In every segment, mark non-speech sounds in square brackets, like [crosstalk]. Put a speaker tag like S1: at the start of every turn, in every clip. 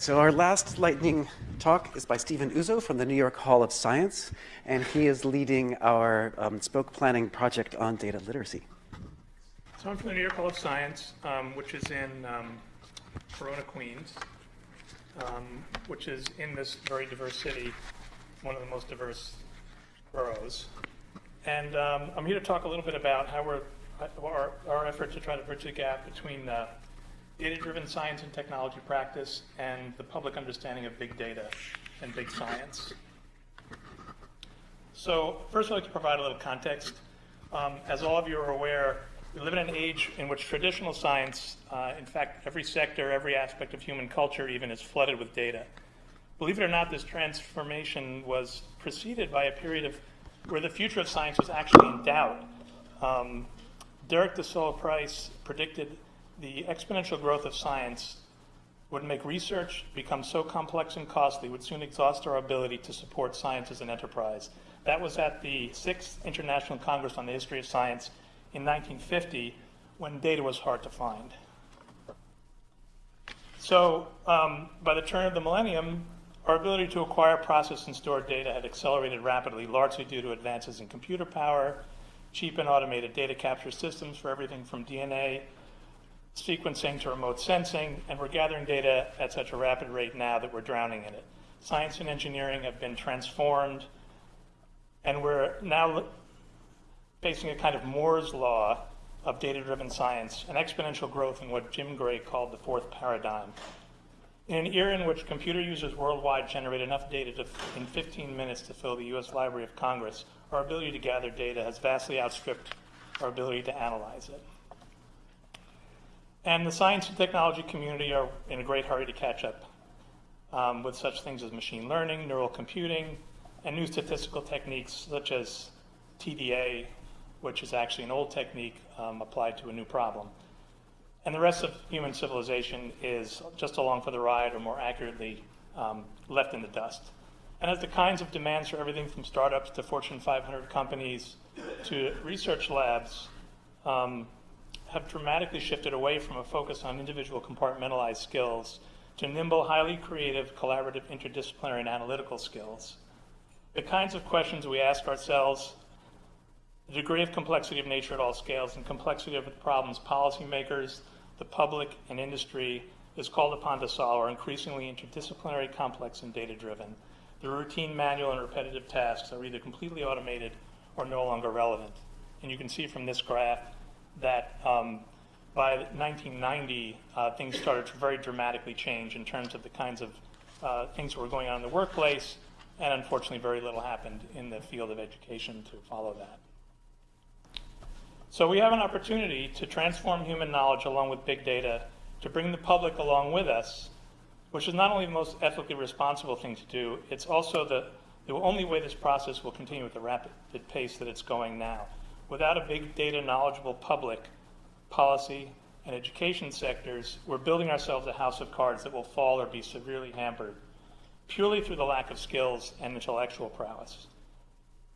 S1: So our last lightning talk is by Stephen Uzzo from the New York Hall of Science, and he is leading our um, spoke planning project on data literacy.
S2: So I'm from the New York Hall of Science, um, which is in um, Corona, Queens, um, which is in this very diverse city, one of the most diverse boroughs. And um, I'm here to talk a little bit about how we're, our, our effort to try to bridge the gap between uh, data-driven science and technology practice and the public understanding of big data and big science. So first I'd like to provide a little context. Um, as all of you are aware, we live in an age in which traditional science, uh, in fact, every sector, every aspect of human culture even is flooded with data. Believe it or not, this transformation was preceded by a period of where the future of science was actually in doubt. Um, Derek de Solla Price predicted the exponential growth of science would make research become so complex and costly would soon exhaust our ability to support science as an enterprise. That was at the Sixth International Congress on the History of Science in 1950 when data was hard to find. So um, by the turn of the millennium, our ability to acquire, process, and store data had accelerated rapidly, largely due to advances in computer power, cheap and automated data capture systems for everything from DNA sequencing to remote sensing, and we're gathering data at such a rapid rate now that we're drowning in it. Science and engineering have been transformed, and we're now facing a kind of Moore's law of data-driven science, an exponential growth in what Jim Gray called the fourth paradigm. In an era in which computer users worldwide generate enough data to, in 15 minutes to fill the U.S. Library of Congress, our ability to gather data has vastly outstripped our ability to analyze it. And the science and technology community are in a great hurry to catch up um, with such things as machine learning, neural computing, and new statistical techniques such as TDA, which is actually an old technique um, applied to a new problem. And the rest of human civilization is just along for the ride, or more accurately, um, left in the dust. And as the kinds of demands for everything from startups to Fortune 500 companies to research labs um, have dramatically shifted away from a focus on individual compartmentalized skills to nimble, highly creative, collaborative, interdisciplinary, and analytical skills. The kinds of questions we ask ourselves, the degree of complexity of nature at all scales, and complexity of the problems policymakers, the public, and industry is called upon to solve are increasingly interdisciplinary, complex, and data-driven. The routine, manual, and repetitive tasks are either completely automated or no longer relevant. And you can see from this graph that um, by 1990, uh, things started to very dramatically change in terms of the kinds of uh, things that were going on in the workplace, and unfortunately, very little happened in the field of education to follow that. So we have an opportunity to transform human knowledge along with big data, to bring the public along with us, which is not only the most ethically responsible thing to do, it's also the, the only way this process will continue at the rapid pace that it's going now. Without a big data knowledgeable public, policy, and education sectors, we're building ourselves a house of cards that will fall or be severely hampered purely through the lack of skills and intellectual prowess.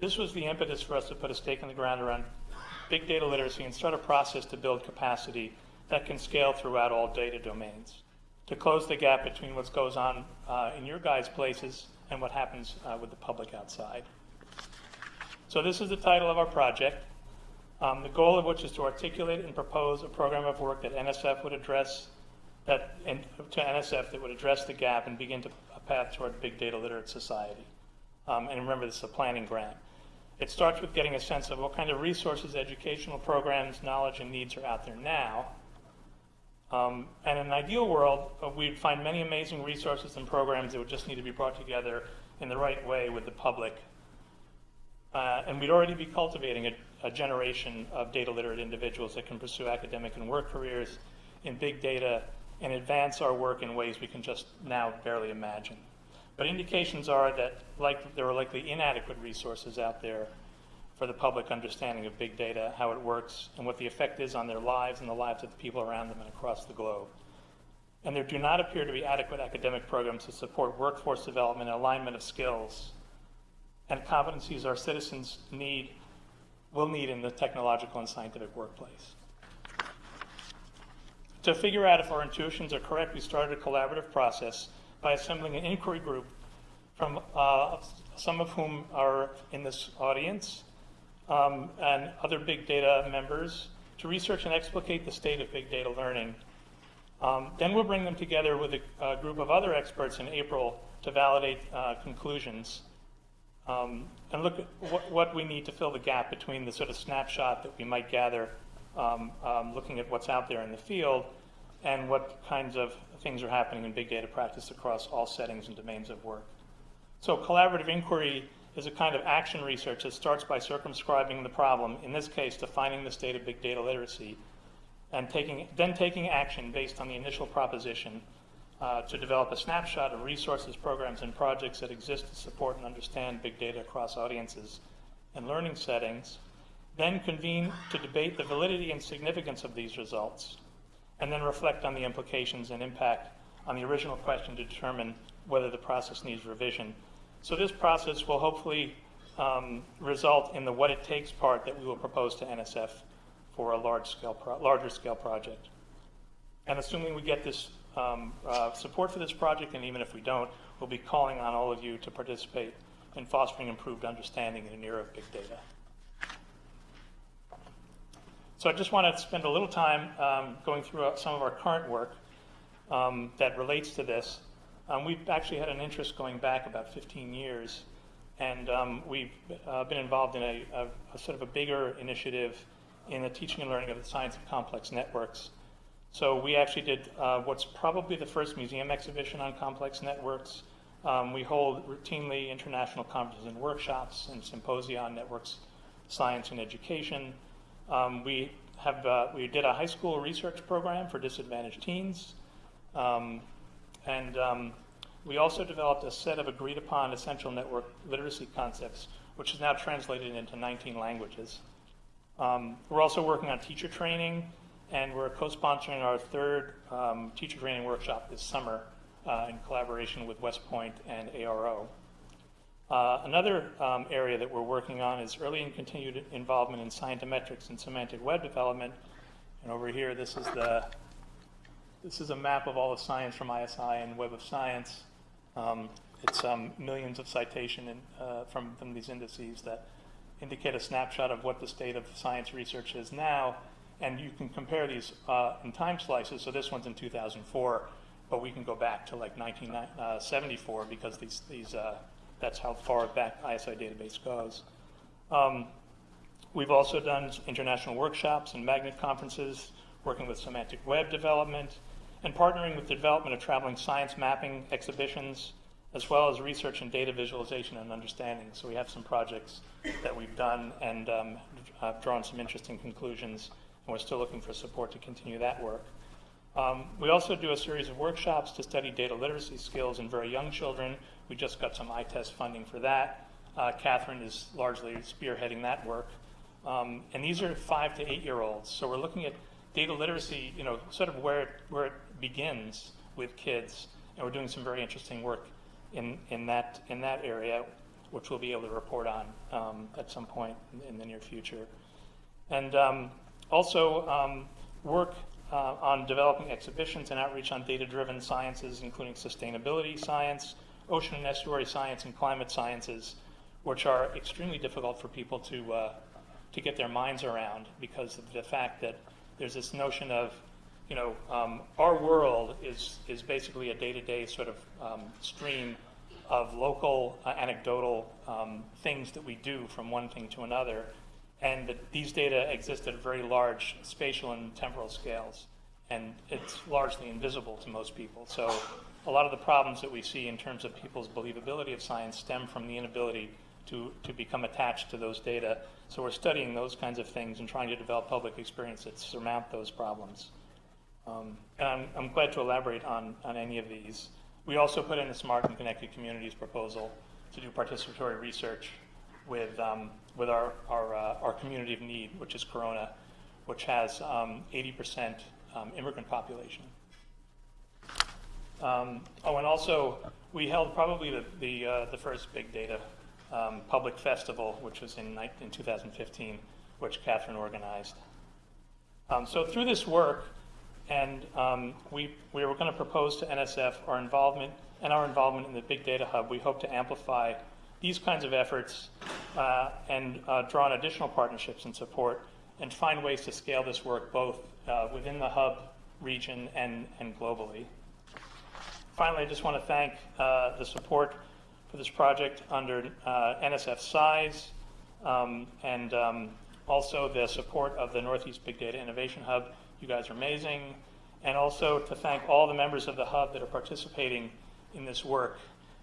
S2: This was the impetus for us to put a stake in the ground around big data literacy and start a process to build capacity that can scale throughout all data domains to close the gap between what goes on uh, in your guys' places and what happens uh, with the public outside. So this is the title of our project. Um, the goal of which is to articulate and propose a program of work that NSF would address that and to NSF that would address the gap and begin to a path toward a big data literate society. Um, and remember, this is a planning grant. It starts with getting a sense of what kind of resources, educational programs, knowledge, and needs are out there now. Um, and in an ideal world, uh, we'd find many amazing resources and programs that would just need to be brought together in the right way with the public. Uh, and we'd already be cultivating a, a generation of data literate individuals that can pursue academic and work careers in big data and advance our work in ways we can just now barely imagine. But indications are that like, there are likely inadequate resources out there for the public understanding of big data, how it works, and what the effect is on their lives and the lives of the people around them and across the globe. And there do not appear to be adequate academic programs to support workforce development and alignment of skills and competencies our citizens need will need in the technological and scientific workplace. To figure out if our intuitions are correct, we started a collaborative process by assembling an inquiry group from uh, some of whom are in this audience um, and other big data members to research and explicate the state of big data learning. Um, then we'll bring them together with a, a, group of other experts in April to validate uh, conclusions um, and look at what, what, we need to fill the gap between the sort of snapshot that we might gather um, um, looking at what's out there in the field and what kinds of things are happening in big data practice across all settings and domains of work. So collaborative inquiry is a kind of action research that starts by circumscribing the problem, in this case, defining the state of big data literacy, and taking, then taking action based on the initial proposition uh, to develop a snapshot of resources, programs, and projects that exist to support and understand big data across audiences and learning settings, then convene to debate the validity and significance of these results, and then reflect on the implications and impact on the original question to determine whether the process needs revision. So this process will hopefully um, result in the what it takes part that we will propose to NSF for a large scale larger scale project. And assuming we get this um, uh, support for this project, and even if we don't, we'll be calling on all of you to participate in fostering improved understanding in an era of big data. So I just want to spend a little time um, going through uh, some of our current work um, that relates to this. Um, we've actually had an interest going back about 15 years, and um, we've uh, been involved in a, a, a, sort of a bigger initiative in the teaching and learning of the science of complex networks. So we actually did uh, what's probably the first museum exhibition on complex networks. Um, we hold routinely international conferences and workshops and symposia on networks, science, and education. Um, we have uh, we did a high school research program for disadvantaged teens. Um, and um, we also developed a set of agreed upon essential network literacy concepts, which is now translated into 19 languages. Um, we're also working on teacher training, and we're co-sponsoring our third um, teacher training workshop this summer uh, in collaboration with West Point and ARO. Uh, another um, area that we're working on is early and continued involvement in scientometrics and semantic web development. And over here, this is the this is a map of all the science from ISI and Web of Science. Um, it's um, millions of citation in, uh, from, from these indices that indicate a snapshot of what the state of science research is now. And you can compare these uh, in time slices. So this one's in 2004, but we can go back to like 1974 uh, because these, these, uh, that's how far back ISI database goes. Um, we've also done international workshops and magnet conferences working with semantic web development, and partnering with the development of traveling science mapping exhibitions, as well as research and data visualization and understanding. So we have some projects that we've done and um, have drawn some interesting conclusions, and we're still looking for support to continue that work. Um, we also do a series of workshops to study data literacy skills in very young children. We just got some ITEST funding for that. Uh, Catherine is largely spearheading that work. Um, and these are five to eight year olds. So we're looking at data literacy, you know, sort of where it, where it begins with kids, and we're doing some very interesting work in, in, that, in that area, which we'll be able to report on um, at some point in, in, the near future. And um, also um, work uh, on developing exhibitions and outreach on data-driven sciences, including sustainability science, ocean and estuary science, and climate sciences, which are extremely difficult for people to, uh, to get their minds around because of the fact that there's this notion of, you know, um, our world is, is basically a day-to-day sort of um, stream of local uh, anecdotal um, things that we do from one thing to another. And that these data exist at very large spatial and temporal scales. And it's largely invisible to most people. So a lot of the problems that we see in terms of people's believability of science stem from the inability to, to become attached to those data. So we're studying those kinds of things and trying to develop public experience that surmount those problems. Um, and I'm, I'm, glad to elaborate on, on any of these. We also put in a Smart and Connected Communities proposal to do participatory research with, um, with our, our, uh, our community of need, which is Corona, which has 80% um, um, immigrant population. Um, oh, and also, we held probably the, the, uh, the first big data um, public festival, which was in, in 2015, which Catherine organized. Um, so through this work, and um, we, we were going to propose to NSF our involvement and our involvement in the Big Data Hub, we hope to amplify these kinds of efforts uh, and uh, draw on additional partnerships and support and find ways to scale this work both uh, within the hub region and, and globally. Finally, I just want to thank uh, the support for this project under uh, NSF CISE um, and um, also the support of the Northeast Big Data Innovation Hub. You guys are amazing. And also to thank all the members of the hub that are participating in this work.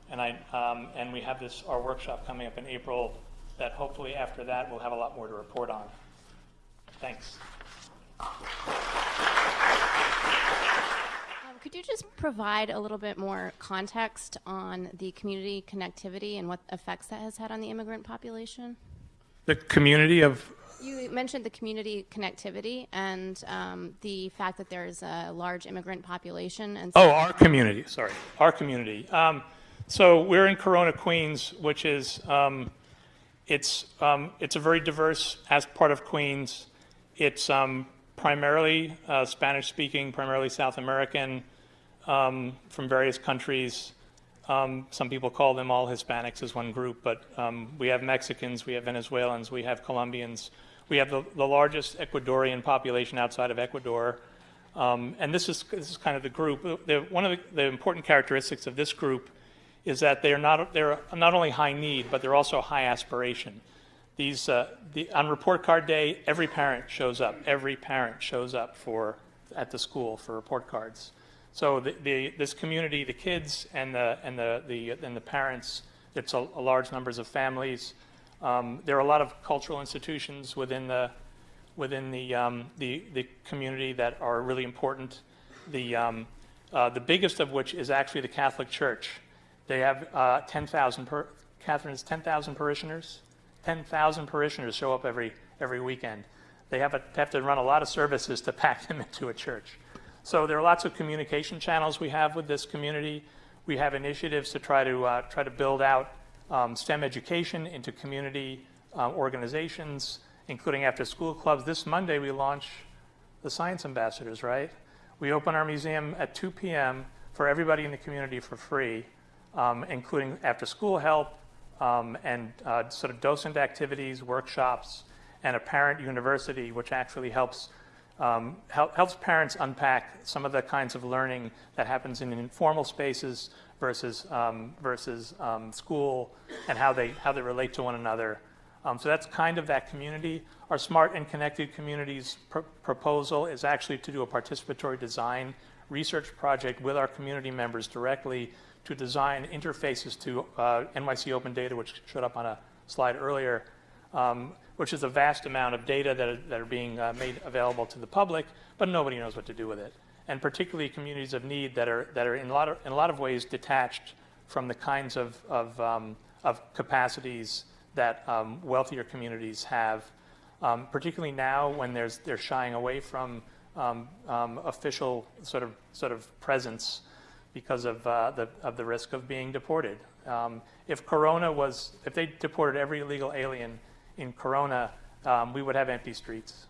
S2: And, I, um, and we have this, our workshop coming up in April that hopefully after that we'll have a lot more to report on. Thanks.
S3: Um, Could you just provide a little bit more context on the community connectivity and what effects that has had on the immigrant population?
S2: The community of
S3: You mentioned the community connectivity and um, the fact that there's a large immigrant population and so
S2: Oh, our community, sorry, our community. Um, so we're in Corona, Queens, which is, um, it's, um, it's a very diverse as part of Queens. It's um, primarily uh, Spanish speaking, primarily South American, um, from various countries. Um, some people call them all Hispanics as one group, but um, we have Mexicans, we have Venezuelans, we have Colombians. We have the, the largest Ecuadorian population outside of Ecuador. Um, and this is, this is kind of the group. The, one of the, the important characteristics of this group is that they're not, they're not only high need, but they're also high aspiration. These, uh, the, on report card day, every parent shows up. Every parent shows up for, at the school for report cards. So the, the, this community, the kids and the, and the, the, and the parents, it's a, a large numbers of families. Um, there are a lot of cultural institutions within the, within the, um, the, the community that are really important. The, um, uh, the biggest of which is actually the Catholic Church. They have uh, 10,000, per, Catherine, 10,000 parishioners? 10,000 parishioners show up every, every weekend. They have, a, have to run a lot of services to [laughs] pack them into a church. So there are lots of communication channels we have with this community. We have initiatives to try to, uh, try to build out um, STEM education into community um, organizations, including after school clubs. This Monday we launch the Science Ambassadors, right? We open our museum at 2 p.m. for everybody in the community for free, um, including after school help um, and uh, sort of docent activities, workshops, and a parent university, which actually helps um, help, helps parents unpack some of the kinds of learning that happens in informal spaces versus um, versus um, school and how they how they relate to one another. Um, so that's kind of that community. Our smart and connected communities pr proposal is actually to do a participatory design research project with our community members directly to design interfaces to uh, NYC Open Data, which showed up on a slide earlier, um, which is a vast amount of data that are, that are being uh, made available to the public, but nobody knows what to do with it. And particularly communities of need that are, that are in, a lot of, in a lot of ways detached from the kinds of, of, um, of capacities that um, wealthier communities have, um, particularly now when there's, they're shying away from um, um, official sort of, sort of presence because of, uh, the, of the risk of being deported. Um, if Corona was, if they deported every illegal alien in Corona, um, we would have empty streets.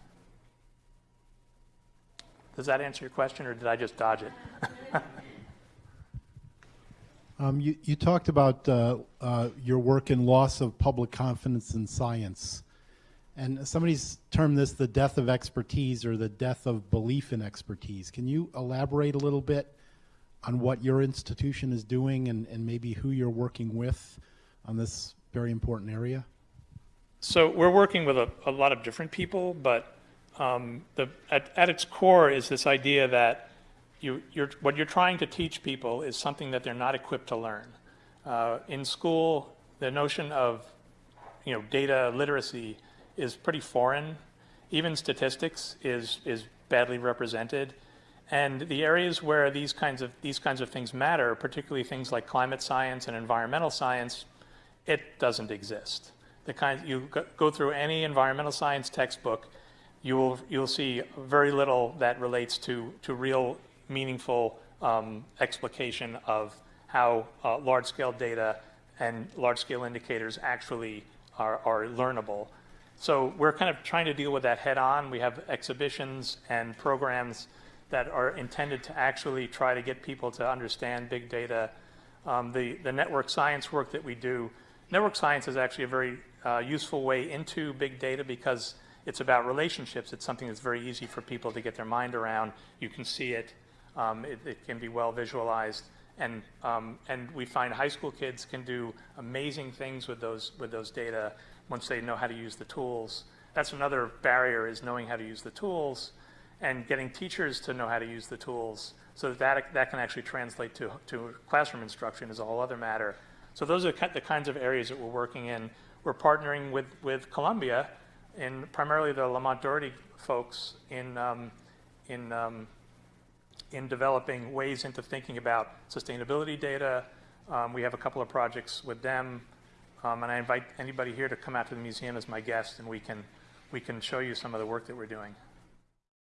S2: Does that answer your question, or did I just dodge it? [laughs]
S4: Um, you, you talked about uh, uh, your work in loss of public confidence in science. And somebody's termed this the death of expertise or the death of belief in expertise. Can you elaborate a little bit on what your institution is doing and, and maybe who you're working with on this very important area?
S2: So we're working with a, a lot of different people, but um, the, at, at, its core is this idea that you, you're, what you're trying to teach people is something that they're not equipped to learn. Uh, in school, the notion of you know, data literacy is pretty foreign. Even statistics is, is badly represented. And the areas where these kinds of, these kinds of things matter, particularly things like climate science and environmental science, it doesn't exist. The kind, you go through any environmental science textbook, you will, you'll see very little that relates to, to real meaningful um, explication of how uh, large-scale data and large-scale indicators actually are, are learnable. So we're kind of trying to deal with that head on. We have exhibitions and programs that are intended to actually try to get people to understand big data Um, the, the network science work that we do, network science is actually a very uh, useful way into big data because it's about relationships. It's something that's very easy for people to get their mind around. You can see it. Um, it, it can be well visualized. And, um, and we find high school kids can do amazing things with those, with those data once they know how to use the tools. That's another barrier is knowing how to use the tools and getting teachers to know how to use the tools so that that, that can actually translate to, to classroom instruction is a whole other matter. So those are the kinds of areas that we're working in. We're partnering with, with Columbia and primarily the Lamont Doherty folks in, um, in, um, in developing ways into thinking about sustainability data. Um, we have a couple of projects with them, um, and I invite anybody here to come out to the museum as my guest, and we can, we can show you some of the work that we're doing.